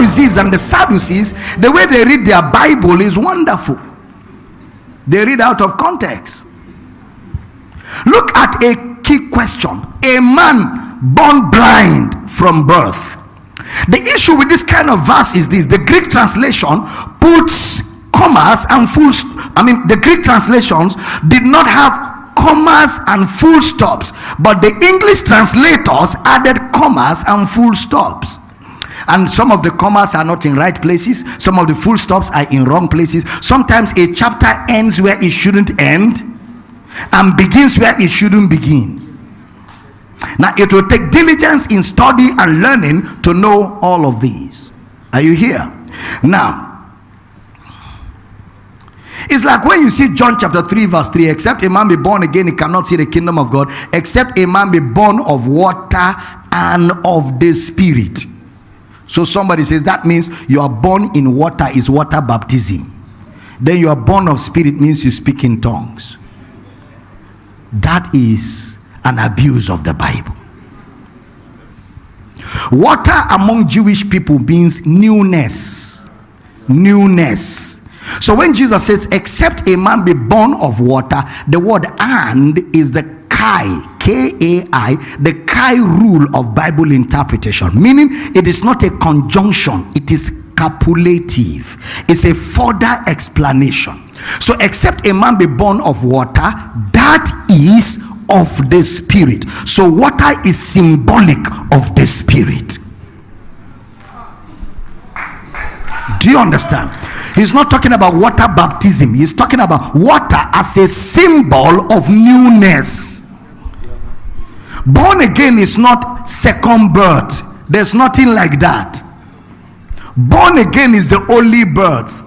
Pharisees and the Sadducees, the way they read their Bible is wonderful. They read out of context. Look at a key question a man born blind from birth. The issue with this kind of verse is this the Greek translation puts commas and full I mean, the Greek translations did not have commas and full stops, but the English translators added commas and full stops and some of the commas are not in right places. Some of the full stops are in wrong places. Sometimes a chapter ends where it shouldn't end and begins where it shouldn't begin. Now it will take diligence in study and learning to know all of these. Are you here? Now it's like when you see John chapter 3, verse 3 except a man be born again, he cannot see the kingdom of God, except a man be born of water and of the spirit. So somebody says that means you are born in water is water baptism. Then you are born of spirit means you speak in tongues. That is an abuse of the Bible. Water among Jewish people means newness. Newness. So when Jesus says, except a man be born of water, the word and is the kai K-A-I, the Kai rule of Bible interpretation, meaning it is not a conjunction, it is copulative. It's a further explanation. So, except a man be born of water, that is of the spirit. So, water is symbolic of the spirit. Do you understand? He's not talking about water baptism, he's talking about water as a symbol of newness. Born again is not second birth. There's nothing like that. Born again is the only birth.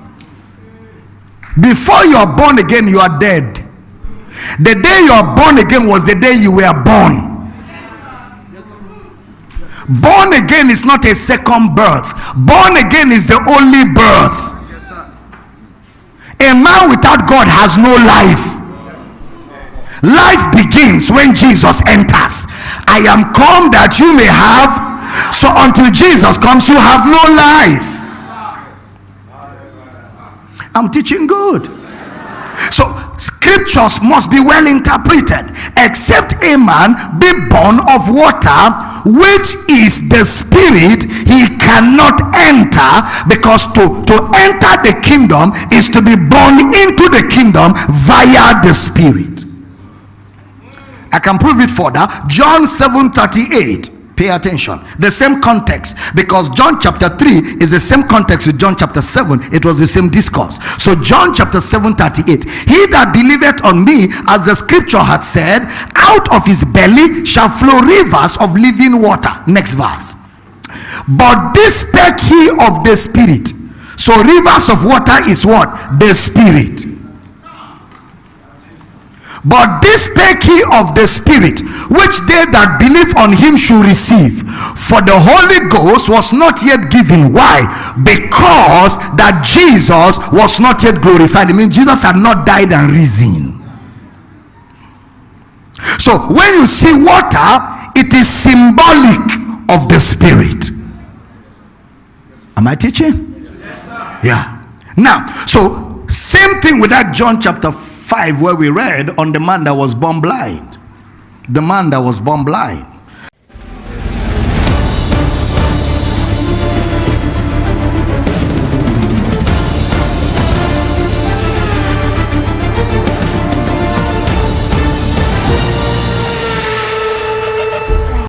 Before you are born again, you are dead. The day you are born again was the day you were born. Born again is not a second birth. Born again is the only birth. A man without God has no life. Life begins when Jesus enters. I am come that you may have. So until Jesus comes, you have no life. I'm teaching good. So scriptures must be well interpreted. Except a man be born of water, which is the spirit, he cannot enter because to, to enter the kingdom is to be born into the kingdom via the spirit. I can prove it further. John 7 38. Pay attention. The same context because John chapter 3 is the same context with John chapter 7. It was the same discourse. So, John chapter 7 38. He that believeth on me, as the scripture had said, out of his belly shall flow rivers of living water. Next verse. But this spake he of the spirit. So, rivers of water is what? The spirit. But this spake he of the Spirit, which they that believe on him should receive. For the Holy Ghost was not yet given. Why? Because that Jesus was not yet glorified. I mean, Jesus had not died and risen. So when you see water, it is symbolic of the Spirit. Am I teaching? Yeah. Now, so same thing with that John chapter 5 where we read on the man that was born blind. The man that was born blind.